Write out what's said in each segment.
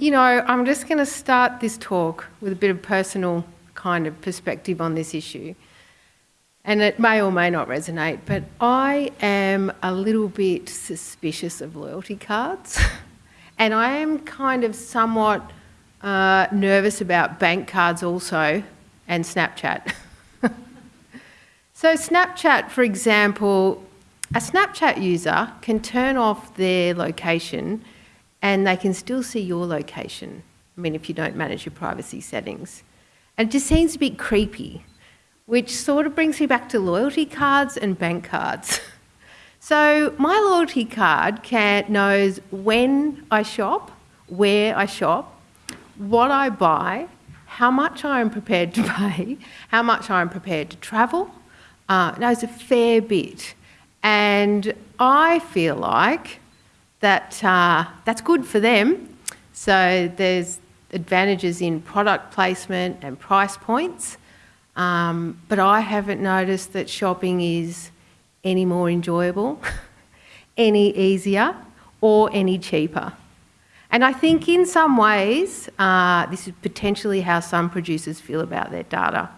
you know, I'm just going to start this talk with a bit of personal kind of perspective on this issue. And it may or may not resonate, but I am a little bit suspicious of loyalty cards. and I am kind of somewhat uh, nervous about bank cards also and Snapchat. so Snapchat, for example, a Snapchat user can turn off their location and they can still see your location. I mean, if you don't manage your privacy settings. And it just seems a bit creepy, which sort of brings me back to loyalty cards and bank cards. so my loyalty card can, knows when I shop, where I shop, what I buy, how much I am prepared to pay, how much I am prepared to travel, uh, knows a fair bit. And I feel like that uh, that's good for them. So there's advantages in product placement and price points. Um, but I haven't noticed that shopping is any more enjoyable, any easier, or any cheaper. And I think in some ways, uh, this is potentially how some producers feel about their data.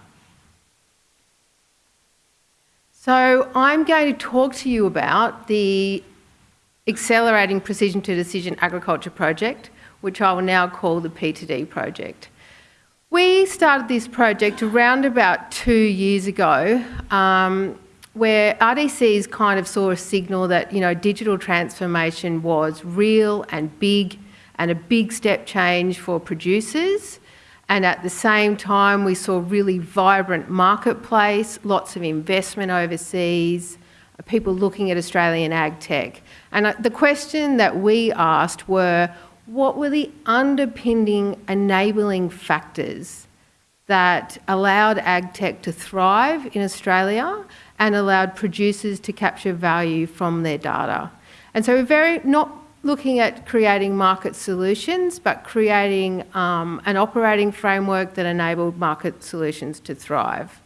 So I'm going to talk to you about the Accelerating Precision to Decision Agriculture Project, which I will now call the P2D project. We started this project around about two years ago, um, where RDCs kind of saw a signal that you know digital transformation was real and big, and a big step change for producers. And at the same time, we saw really vibrant marketplace, lots of investment overseas, people looking at Australian ag tech. And uh, the question that we asked were, what were the underpinning enabling factors that allowed ag tech to thrive in Australia and allowed producers to capture value from their data. And so we're very not looking at creating market solutions, but creating um, an operating framework that enabled market solutions to thrive.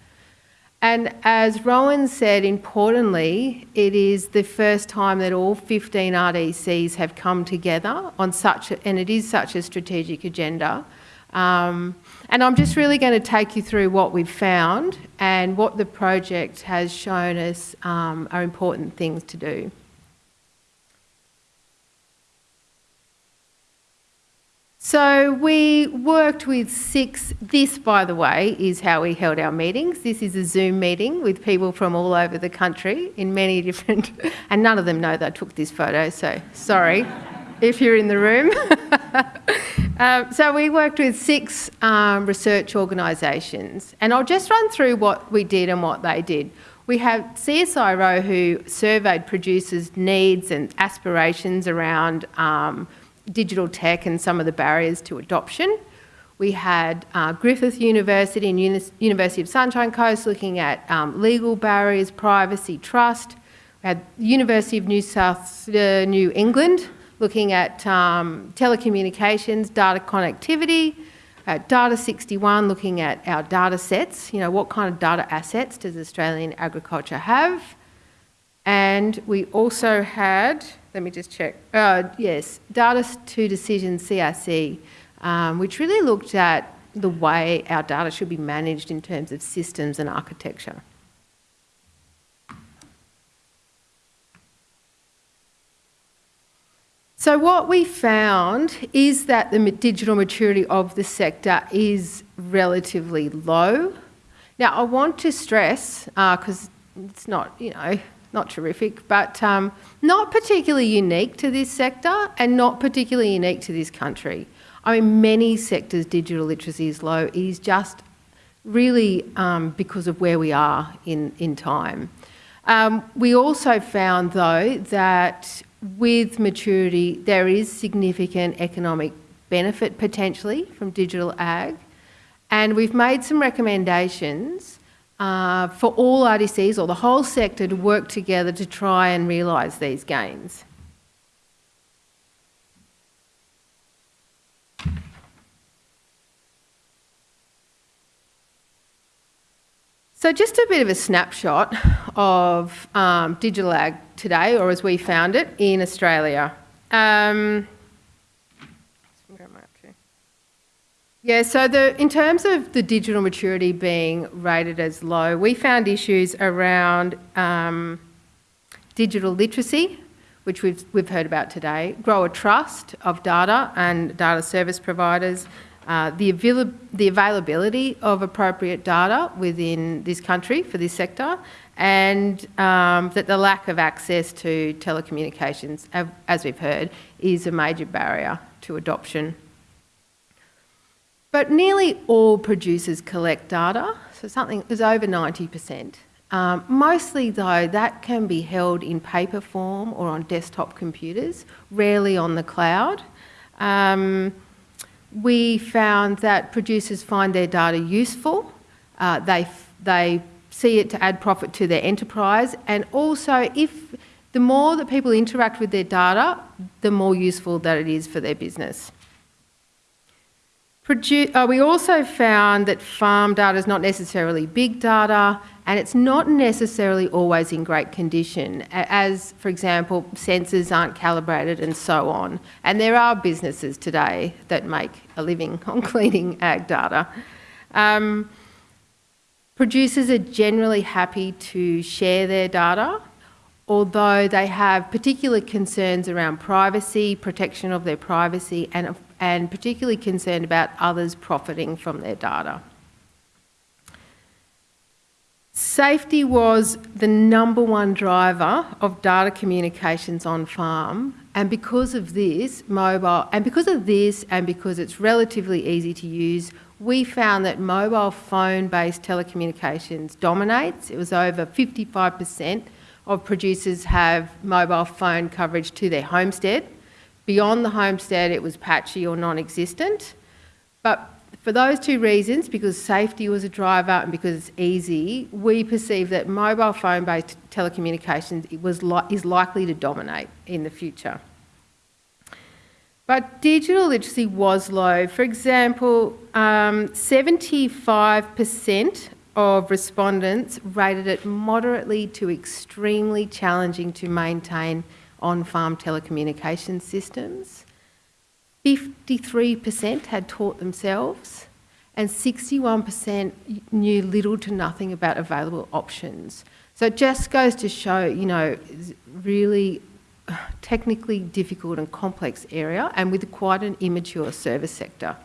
And as Rowan said, importantly, it is the first time that all 15 RDCs have come together on such, a, and it is such a strategic agenda. Um, and I'm just really going to take you through what we've found and what the project has shown us um, are important things to do. So we worked with six, this by the way is how we held our meetings. This is a Zoom meeting with people from all over the country in many different, and none of them know that I took this photo, so sorry if you're in the room. um, so we worked with six um, research organisations and I'll just run through what we did and what they did. We have CSIRO who surveyed producers' needs and aspirations around um, digital tech and some of the barriers to adoption. We had uh, Griffith University and Uni University of Sunshine Coast looking at um, legal barriers, privacy, trust. We had University of New South uh, New England looking at um, telecommunications, data connectivity. At Data 61 looking at our data sets, you know, what kind of data assets does Australian agriculture have? And we also had let me just check. Uh, yes, Data to Decision CRC, um, which really looked at the way our data should be managed in terms of systems and architecture. So what we found is that the digital maturity of the sector is relatively low. Now I want to stress, because uh, it's not, you know, not terrific, but um, not particularly unique to this sector and not particularly unique to this country. I mean, many sectors digital literacy is low. It is just really um, because of where we are in, in time. Um, we also found, though, that with maturity, there is significant economic benefit potentially from digital ag. And we've made some recommendations uh, for all RDCs or the whole sector to work together to try and realise these gains. So just a bit of a snapshot of um, digital ag today, or as we found it, in Australia. Um, Where am I up to? Yeah, so the, in terms of the digital maturity being rated as low, we found issues around um, digital literacy, which we've, we've heard about today, grower trust of data and data service providers, uh, the, avail the availability of appropriate data within this country for this sector, and um, that the lack of access to telecommunications, as we've heard, is a major barrier to adoption. But nearly all producers collect data, so something is over 90%. Um, mostly though, that can be held in paper form or on desktop computers, rarely on the cloud. Um, we found that producers find their data useful, uh, they, they see it to add profit to their enterprise, and also if the more that people interact with their data, the more useful that it is for their business. Uh, we also found that farm data is not necessarily big data and it's not necessarily always in great condition, as, for example, sensors aren't calibrated and so on. And there are businesses today that make a living on cleaning ag data. Um, producers are generally happy to share their data, although they have particular concerns around privacy, protection of their privacy, and, and particularly concerned about others profiting from their data. Safety was the number one driver of data communications on farm and because of this, mobile, and because of this and because it's relatively easy to use, we found that mobile phone-based telecommunications dominates. It was over 55% of producers have mobile phone coverage to their homestead. Beyond the homestead, it was patchy or non-existent. But for those two reasons, because safety was a driver and because it's easy, we perceive that mobile phone-based telecommunications was li is likely to dominate in the future. But digital literacy was low. For example, 75% um, of respondents rated it moderately to extremely challenging to maintain on-farm telecommunication systems. 53% had taught themselves and 61% knew little to nothing about available options. So it just goes to show, you know, really technically difficult and complex area and with quite an immature service sector.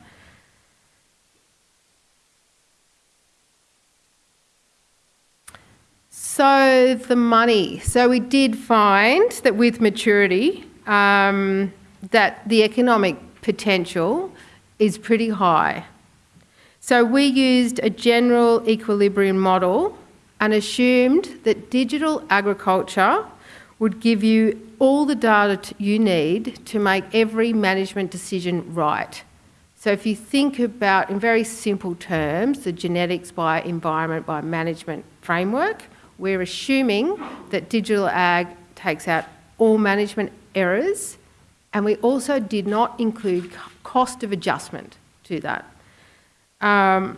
So the money. So we did find that with maturity, um, that the economic potential is pretty high. So we used a general equilibrium model and assumed that digital agriculture would give you all the data you need to make every management decision right. So if you think about, in very simple terms, the genetics by environment by management framework, we're assuming that digital ag takes out all management errors and we also did not include cost of adjustment to that. Um,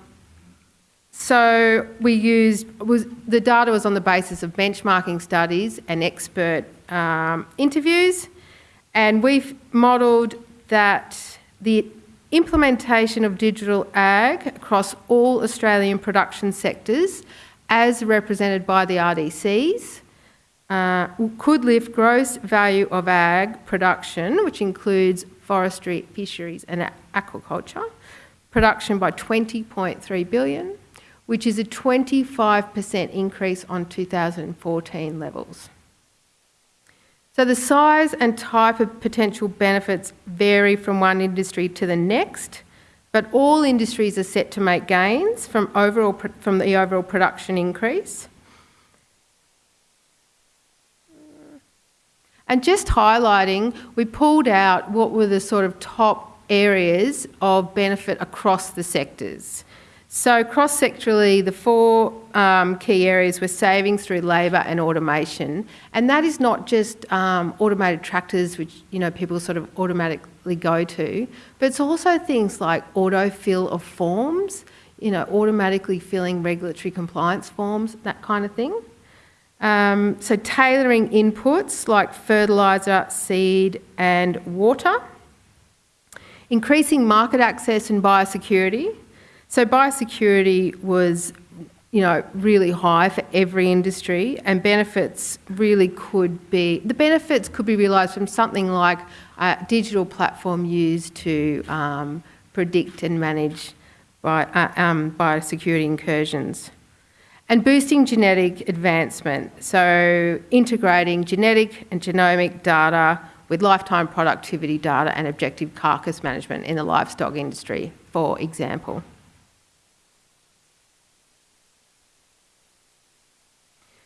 so we used, was, the data was on the basis of benchmarking studies and expert um, interviews, and we've modelled that the implementation of digital ag across all Australian production sectors as represented by the RDCs uh, could lift gross value of ag production, which includes forestry, fisheries and aquaculture, production by 20.3 billion, which is a 25% increase on 2014 levels. So the size and type of potential benefits vary from one industry to the next, but all industries are set to make gains from, overall, from the overall production increase. And just highlighting, we pulled out what were the sort of top areas of benefit across the sectors. So cross-sectorally, the four um, key areas were savings through labour and automation, and that is not just um, automated tractors, which you know people sort of automatically go to, but it's also things like autofill of forms, you know, automatically filling regulatory compliance forms, that kind of thing. Um, so tailoring inputs like fertiliser, seed and water. increasing market access and biosecurity. So biosecurity was you know, really high for every industry and benefits really could be, the benefits could be realised from something like a digital platform used to um, predict and manage uh, um, biosecurity incursions. And boosting genetic advancement, so integrating genetic and genomic data with lifetime productivity data and objective carcass management in the livestock industry, for example.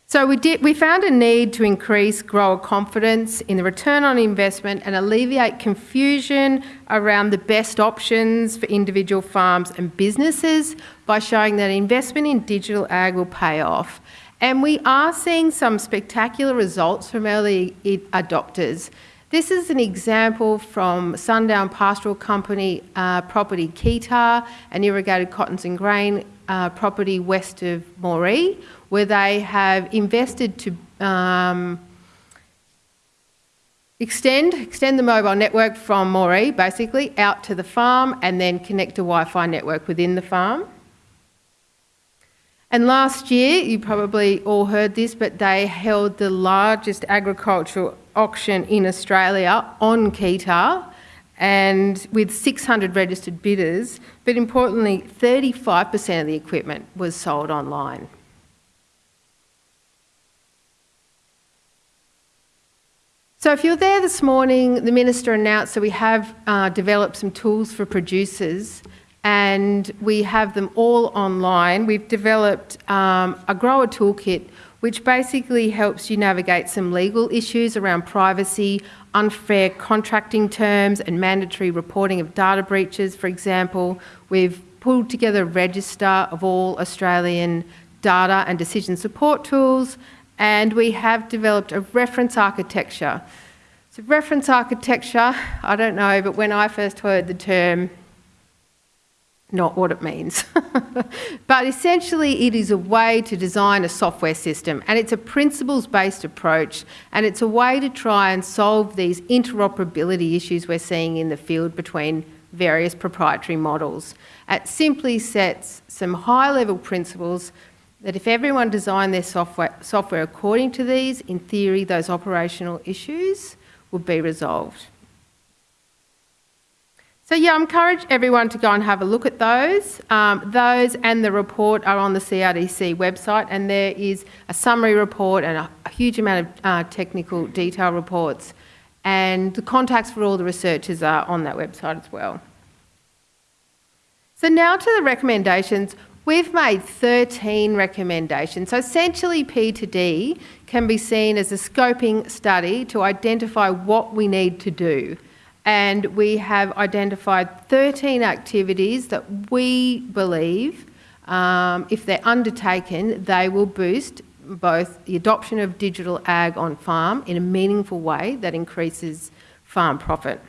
So we, did, we found a need to increase grower confidence in the return on investment and alleviate confusion around the best options for individual farms and businesses by showing that investment in digital ag will pay off. And we are seeing some spectacular results from early adopters. This is an example from Sundown Pastoral Company uh, property Keytah and irrigated cottons and grain uh, property west of Moree, where they have invested to um, extend, extend the mobile network from Moree, basically, out to the farm and then connect a Wi-Fi network within the farm. And last year, you probably all heard this, but they held the largest agricultural auction in Australia on Keytah and with 600 registered bidders, but importantly, 35% of the equipment was sold online. So if you're there this morning, the Minister announced that we have uh, developed some tools for producers and we have them all online. We've developed um, a grower toolkit which basically helps you navigate some legal issues around privacy, unfair contracting terms and mandatory reporting of data breaches, for example. We've pulled together a register of all Australian data and decision support tools and we have developed a reference architecture. So reference architecture, I don't know, but when I first heard the term, not what it means. but essentially it is a way to design a software system and it's a principles-based approach and it's a way to try and solve these interoperability issues we're seeing in the field between various proprietary models. It simply sets some high-level principles that if everyone designed their software, software according to these, in theory, those operational issues would be resolved. So yeah, I encourage everyone to go and have a look at those. Um, those and the report are on the CRDC website and there is a summary report and a, a huge amount of uh, technical detail reports and the contacts for all the researchers are on that website as well. So now to the recommendations. We've made 13 recommendations. So essentially P2D can be seen as a scoping study to identify what we need to do. And we have identified 13 activities that we believe, um, if they're undertaken, they will boost both the adoption of digital ag on farm in a meaningful way that increases farm profit.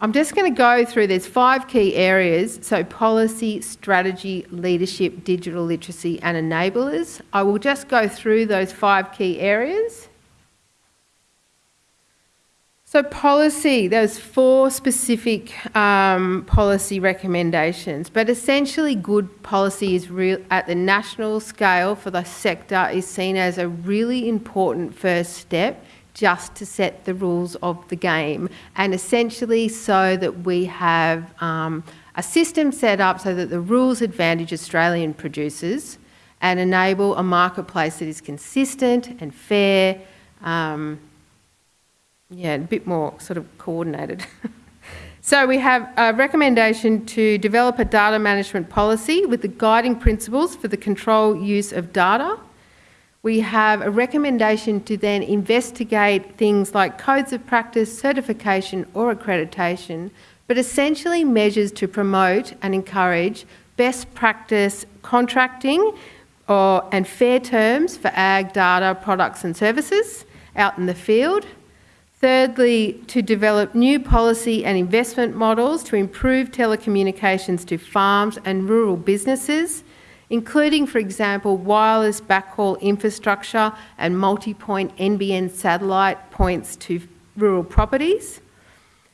I'm just going to go through these five key areas, so policy, strategy, leadership, digital literacy and enablers. I will just go through those five key areas. So policy, there's four specific um, policy recommendations, but essentially good policy is real at the national scale for the sector is seen as a really important first step just to set the rules of the game and essentially so that we have um, a system set up so that the rules advantage Australian producers and enable a marketplace that is consistent and fair, um, yeah, a bit more sort of coordinated. so we have a recommendation to develop a data management policy with the guiding principles for the control use of data we have a recommendation to then investigate things like codes of practice, certification or accreditation, but essentially measures to promote and encourage best practice contracting or, and fair terms for ag data products and services out in the field. Thirdly, to develop new policy and investment models to improve telecommunications to farms and rural businesses including, for example, wireless backhaul infrastructure and multi-point NBN satellite points to rural properties.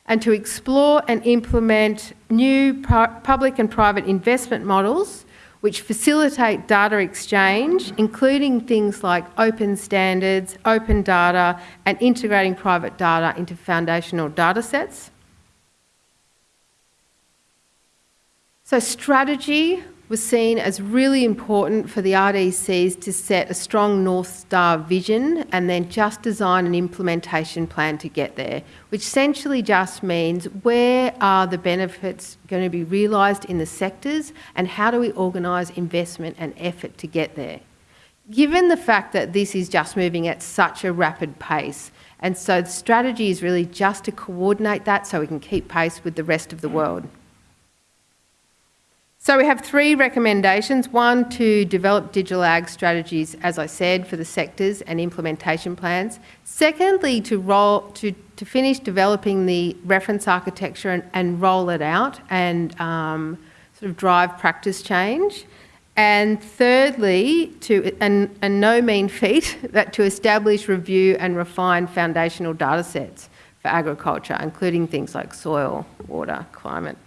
and to explore and implement new public and private investment models which facilitate data exchange, including things like open standards, open data, and integrating private data into foundational data sets. So strategy was seen as really important for the RDCs to set a strong North Star vision and then just design an implementation plan to get there, which essentially just means where are the benefits going to be realised in the sectors and how do we organise investment and effort to get there. Given the fact that this is just moving at such a rapid pace, and so the strategy is really just to coordinate that so we can keep pace with the rest of the world. So we have three recommendations. One, to develop digital ag strategies, as I said, for the sectors and implementation plans. Secondly, to, roll, to, to finish developing the reference architecture and, and roll it out and um, sort of drive practice change. And thirdly, to, and, and no mean feat, that to establish, review and refine foundational data sets for agriculture, including things like soil, water, climate.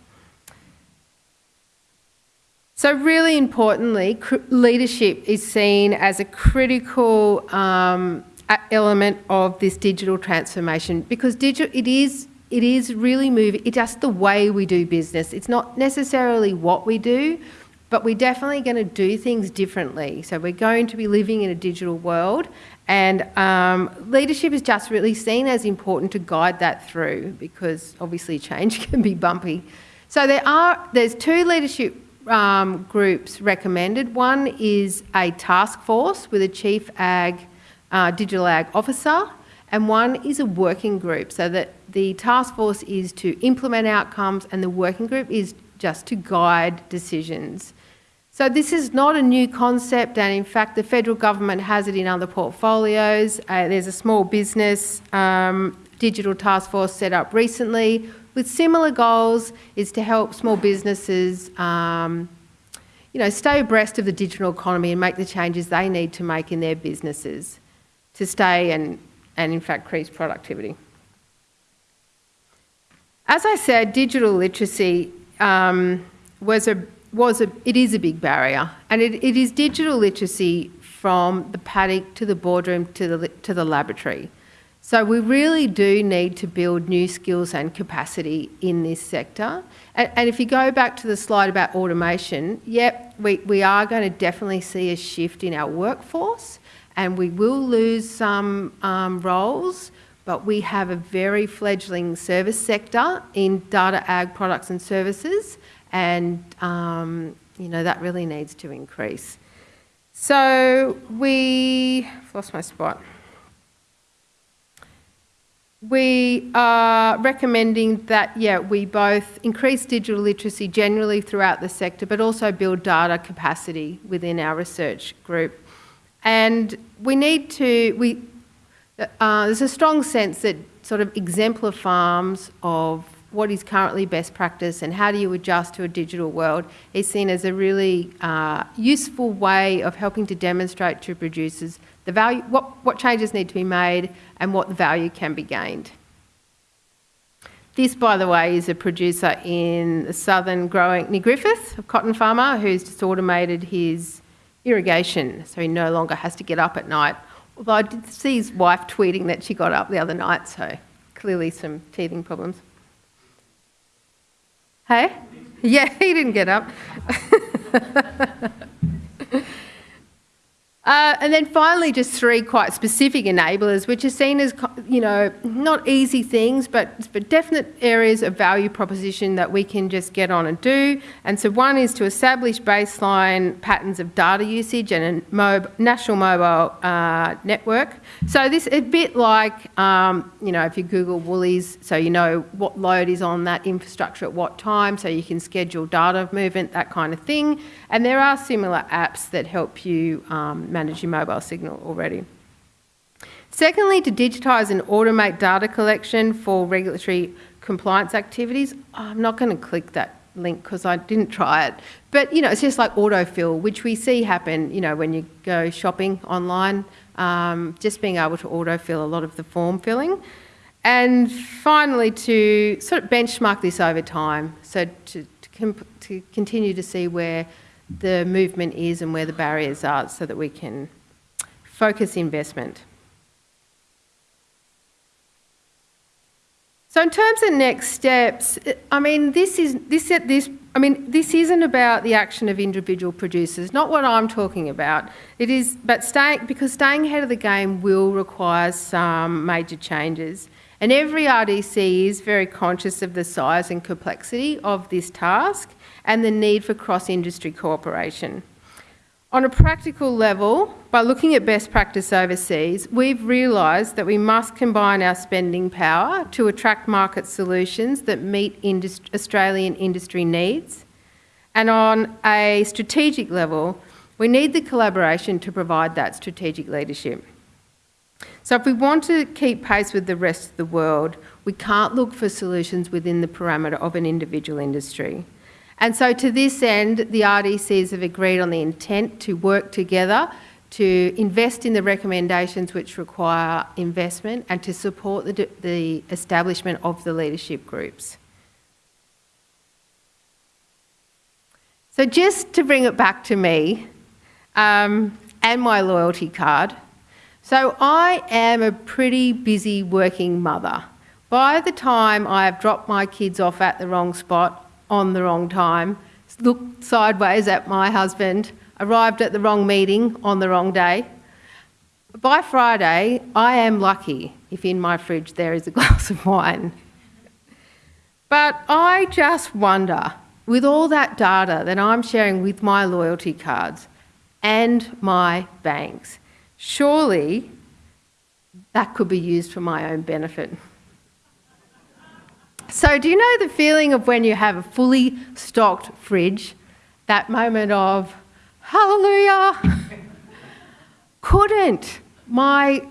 So really importantly, leadership is seen as a critical um, element of this digital transformation because digital, it is it is really moving. It's just the way we do business. It's not necessarily what we do, but we're definitely going to do things differently. So we're going to be living in a digital world, and um, leadership is just really seen as important to guide that through because obviously change can be bumpy. So there are there's two leadership um, groups recommended. One is a task force with a chief ag, uh, digital ag officer, and one is a working group. So that the task force is to implement outcomes, and the working group is just to guide decisions. So this is not a new concept, and in fact, the federal government has it in other portfolios. Uh, there's a small business um, digital task force set up recently with similar goals is to help small businesses um, you know, stay abreast of the digital economy and make the changes they need to make in their businesses to stay and, and in fact increase productivity. As I said, digital literacy um, was a, was a, it is a big barrier and it, it is digital literacy from the paddock to the boardroom to the, to the laboratory. So we really do need to build new skills and capacity in this sector. And, and, if you go back to the slide about automation, yep, we, we are going to definitely see a shift in our workforce and we will lose some um, roles, but we have a very fledgling service sector in data ag products and services and um, you know that really needs to increase. So we've lost my spot. We are recommending that, yeah, we both increase digital literacy generally throughout the sector, but also build data capacity within our research group. And we need to, we, uh, there's a strong sense that sort of exemplar farms of what is currently best practice and how do you adjust to a digital world is seen as a really uh, useful way of helping to demonstrate to producers the value, what, what changes need to be made and what value can be gained. This, by the way, is a producer in the southern growing, near Griffith, a cotton farmer who's just automated his irrigation so he no longer has to get up at night. Although I did see his wife tweeting that she got up the other night, so clearly some teething problems. Hey? Yeah, he didn't get up. Uh, and then finally, just three quite specific enablers, which are seen as, you know, not easy things, but, but definite areas of value proposition that we can just get on and do. And so one is to establish baseline patterns of data usage and a mob, national mobile uh, network. So this is a bit like, um, you know, if you Google Woolies, so you know what load is on that infrastructure at what time, so you can schedule data movement, that kind of thing. And there are similar apps that help you um, manage your mobile signal already. Secondly, to digitise and automate data collection for regulatory compliance activities. I'm not going to click that link because I didn't try it. But, you know, it's just like autofill, which we see happen, you know, when you go shopping online, um, just being able to autofill a lot of the form filling. And finally, to sort of benchmark this over time, so to, to, to continue to see where the movement is and where the barriers are so that we can focus investment. So in terms of next steps, I mean, this is this this. I mean, this isn't about the action of individual producers. Not what I'm talking about. It is, but staying because staying ahead of the game will require some major changes. And every RDC is very conscious of the size and complexity of this task and the need for cross-industry cooperation. On a practical level, by looking at best practice overseas, we've realised that we must combine our spending power to attract market solutions that meet industri Australian industry needs. And on a strategic level, we need the collaboration to provide that strategic leadership. So if we want to keep pace with the rest of the world, we can't look for solutions within the parameter of an individual industry. And so, to this end, the RDCs have agreed on the intent to work together to invest in the recommendations which require investment and to support the, the establishment of the leadership groups. So, just to bring it back to me um, and my loyalty card. So, I am a pretty busy working mother. By the time I have dropped my kids off at the wrong spot, on the wrong time, looked sideways at my husband, arrived at the wrong meeting on the wrong day. By Friday, I am lucky if in my fridge there is a glass of wine. But I just wonder, with all that data that I'm sharing with my loyalty cards and my banks, surely that could be used for my own benefit. So, do you know the feeling of when you have a fully stocked fridge? That moment of hallelujah. Couldn't my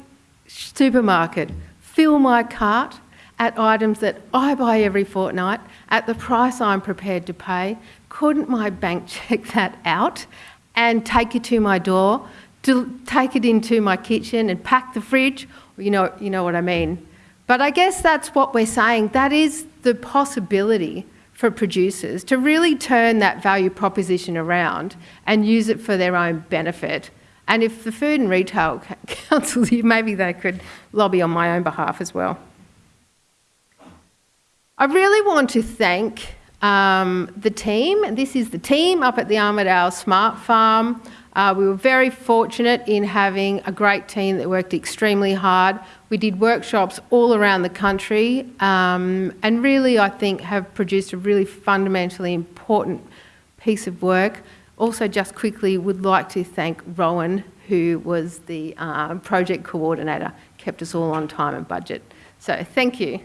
supermarket fill my cart at items that I buy every fortnight at the price I'm prepared to pay? Couldn't my bank check that out and take it to my door, to take it into my kitchen and pack the fridge? You know, you know what I mean. But I guess that's what we're saying. That is the possibility for producers to really turn that value proposition around and use it for their own benefit. And if the Food and Retail Council, maybe they could lobby on my own behalf as well. I really want to thank um, the team. This is the team up at the Armidale Smart Farm. Uh, we were very fortunate in having a great team that worked extremely hard. We did workshops all around the country um, and really, I think, have produced a really fundamentally important piece of work. Also, just quickly, would like to thank Rowan, who was the uh, project coordinator, kept us all on time and budget. So, thank you.